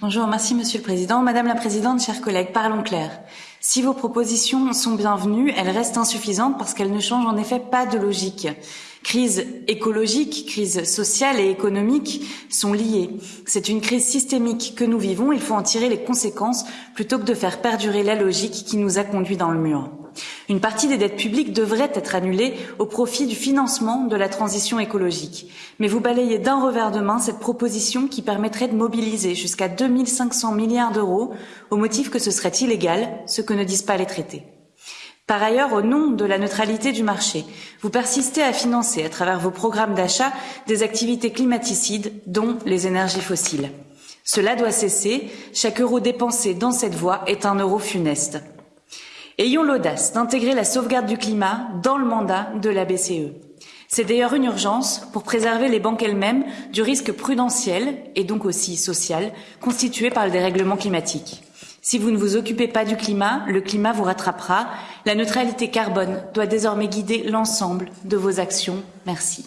Bonjour, merci Monsieur le Président. Madame la Présidente, chers collègues, parlons clair. Si vos propositions sont bienvenues, elles restent insuffisantes parce qu'elles ne changent en effet pas de logique. Crise écologique, crise sociale et économique sont liées. C'est une crise systémique que nous vivons, il faut en tirer les conséquences plutôt que de faire perdurer la logique qui nous a conduits dans le mur. Une partie des dettes publiques devrait être annulée au profit du financement de la transition écologique. Mais vous balayez d'un revers de main cette proposition qui permettrait de mobiliser jusqu'à 2500 milliards d'euros au motif que ce serait illégal, ce que ne disent pas les traités. Par ailleurs, au nom de la neutralité du marché, vous persistez à financer, à travers vos programmes d'achat, des activités climaticides, dont les énergies fossiles. Cela doit cesser. Chaque euro dépensé dans cette voie est un euro funeste. Ayons l'audace d'intégrer la sauvegarde du climat dans le mandat de la BCE. C'est d'ailleurs une urgence pour préserver les banques elles-mêmes du risque prudentiel et donc aussi social constitué par le dérèglement climatique. Si vous ne vous occupez pas du climat, le climat vous rattrapera. La neutralité carbone doit désormais guider l'ensemble de vos actions. Merci.